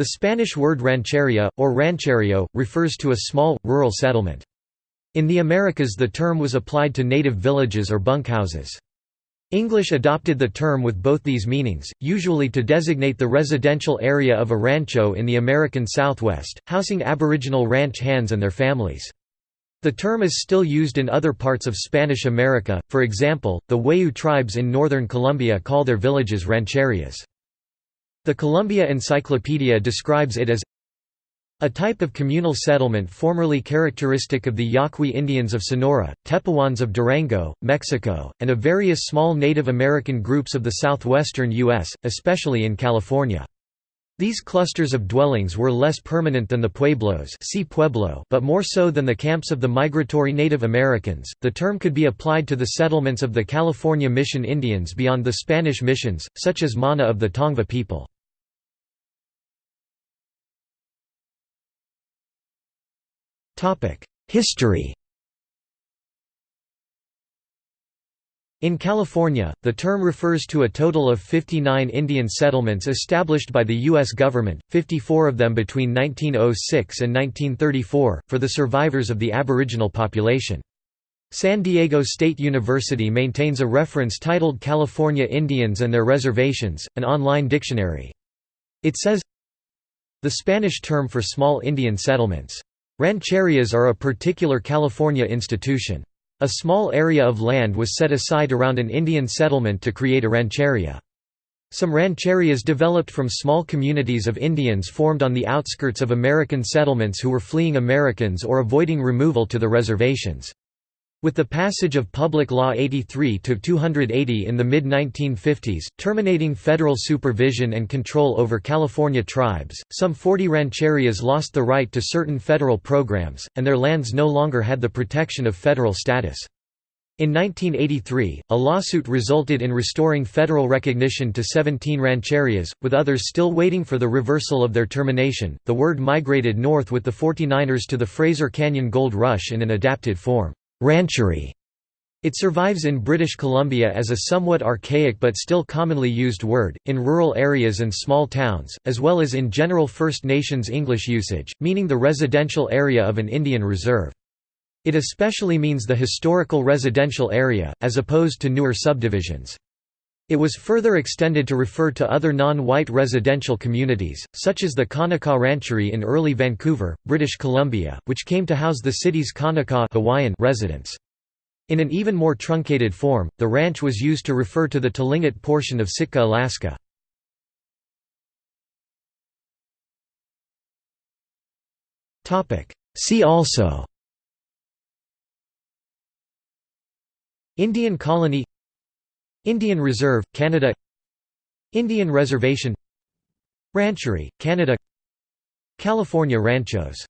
The Spanish word rancheria, or rancherio, refers to a small, rural settlement. In the Americas the term was applied to native villages or bunkhouses. English adopted the term with both these meanings, usually to designate the residential area of a rancho in the American Southwest, housing Aboriginal ranch hands and their families. The term is still used in other parts of Spanish America, for example, the Wayuu tribes in northern Colombia call their villages rancherias. The Columbia Encyclopedia describes it as a type of communal settlement formerly characteristic of the Yaqui Indians of Sonora, Tepehuans of Durango, Mexico, and of various small Native American groups of the southwestern U.S., especially in California. These clusters of dwellings were less permanent than the pueblos see pueblo but more so than the camps of the migratory Native Americans. The term could be applied to the settlements of the California Mission Indians beyond the Spanish missions, such as Mana of the Tongva people. History In California, the term refers to a total of 59 Indian settlements established by the U.S. government, 54 of them between 1906 and 1934, for the survivors of the Aboriginal population. San Diego State University maintains a reference titled California Indians and Their Reservations, an online dictionary. It says, The Spanish term for small Indian settlements Rancherias are a particular California institution. A small area of land was set aside around an Indian settlement to create a rancheria. Some rancherias developed from small communities of Indians formed on the outskirts of American settlements who were fleeing Americans or avoiding removal to the reservations. With the passage of Public Law 83-280 in the mid-1950s, terminating federal supervision and control over California tribes, some 40 rancherias lost the right to certain federal programs, and their lands no longer had the protection of federal status. In 1983, a lawsuit resulted in restoring federal recognition to 17 rancherias, with others still waiting for the reversal of their termination. The word migrated north with the 49ers to the Fraser Canyon Gold Rush in an adapted form. Rancherie. It survives in British Columbia as a somewhat archaic but still commonly used word, in rural areas and small towns, as well as in general First Nations English usage, meaning the residential area of an Indian reserve. It especially means the historical residential area, as opposed to newer subdivisions. It was further extended to refer to other non-white residential communities, such as the Kanaka Rancherie in early Vancouver, British Columbia, which came to house the city's Kanaka Hawaiian residents. In an even more truncated form, the ranch was used to refer to the Tlingit portion of Sitka, Alaska. See also Indian colony Indian Reserve, Canada Indian Reservation Rancherie, Canada California Ranchos